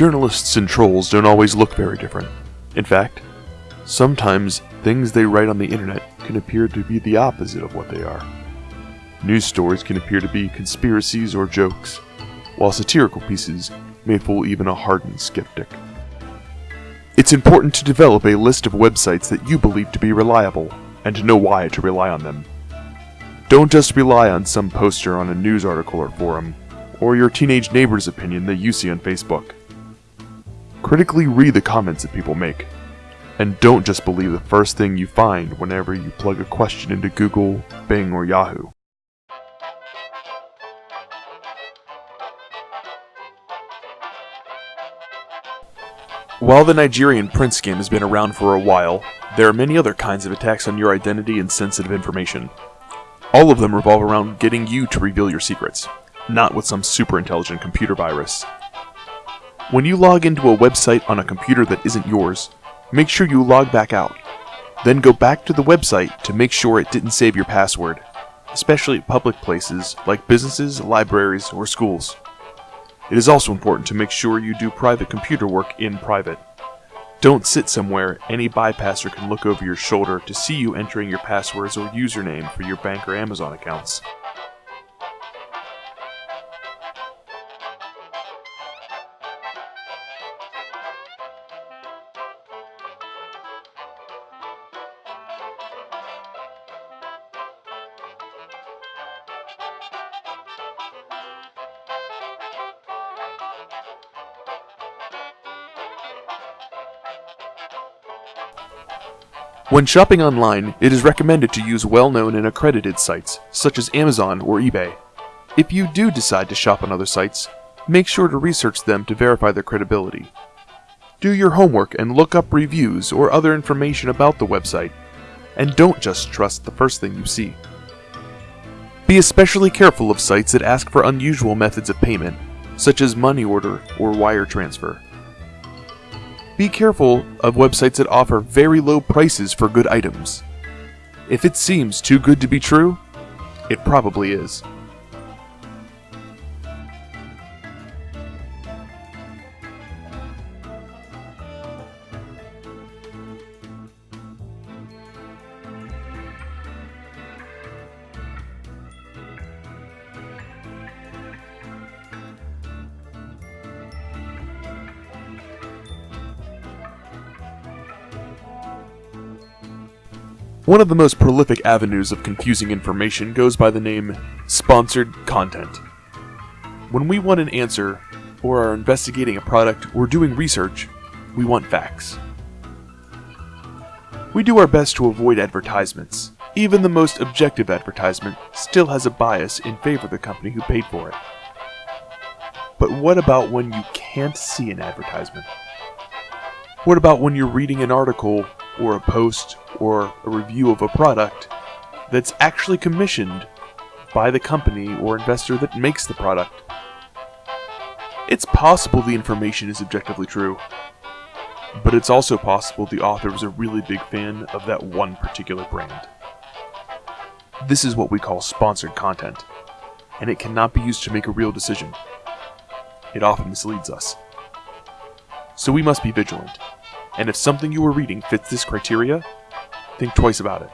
Journalists and trolls don't always look very different. In fact, sometimes things they write on the internet can appear to be the opposite of what they are. News stories can appear to be conspiracies or jokes, while satirical pieces may fool even a hardened skeptic. It's important to develop a list of websites that you believe to be reliable, and to know why to rely on them. Don't just rely on some poster on a news article or forum, or your teenage neighbor's opinion that you see on Facebook. Critically read the comments that people make, and don't just believe the first thing you find whenever you plug a question into Google, Bing, or Yahoo. While the Nigerian prince scam has been around for a while, there are many other kinds of attacks on your identity and sensitive information. All of them revolve around getting you to reveal your secrets, not with some super intelligent computer virus. When you log into a website on a computer that isn't yours, make sure you log back out. Then go back to the website to make sure it didn't save your password, especially at public places like businesses, libraries, or schools. It is also important to make sure you do private computer work in private. Don't sit somewhere any bypasser can look over your shoulder to see you entering your passwords or username for your bank or Amazon accounts. When shopping online, it is recommended to use well-known and accredited sites, such as Amazon or eBay. If you do decide to shop on other sites, make sure to research them to verify their credibility. Do your homework and look up reviews or other information about the website, and don't just trust the first thing you see. Be especially careful of sites that ask for unusual methods of payment, such as money order or wire transfer. Be careful of websites that offer very low prices for good items. If it seems too good to be true, it probably is. One of the most prolific avenues of confusing information goes by the name sponsored content. When we want an answer, or are investigating a product or doing research, we want facts. We do our best to avoid advertisements. Even the most objective advertisement still has a bias in favor of the company who paid for it. But what about when you can't see an advertisement? What about when you're reading an article or a post or a review of a product that's actually commissioned by the company or investor that makes the product. It's possible the information is objectively true, but it's also possible the author was a really big fan of that one particular brand. This is what we call sponsored content, and it cannot be used to make a real decision. It often misleads us. So we must be vigilant. And if something you are reading fits this criteria, think twice about it.